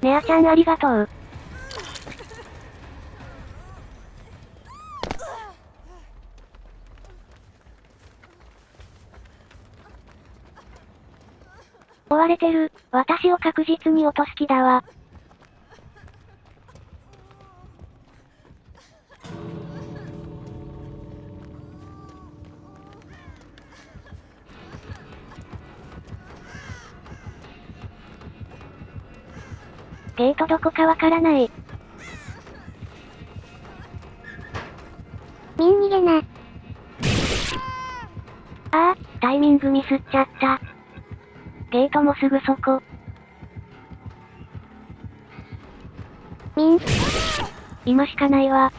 ネアちゃんありがとう。追われてる。私を確実に落とす気だわ。ゲートどこかわからない。ミン逃げな。ああ、タイミングミスっちゃった。ゲートもすぐそこ。ミン。今しかないわ。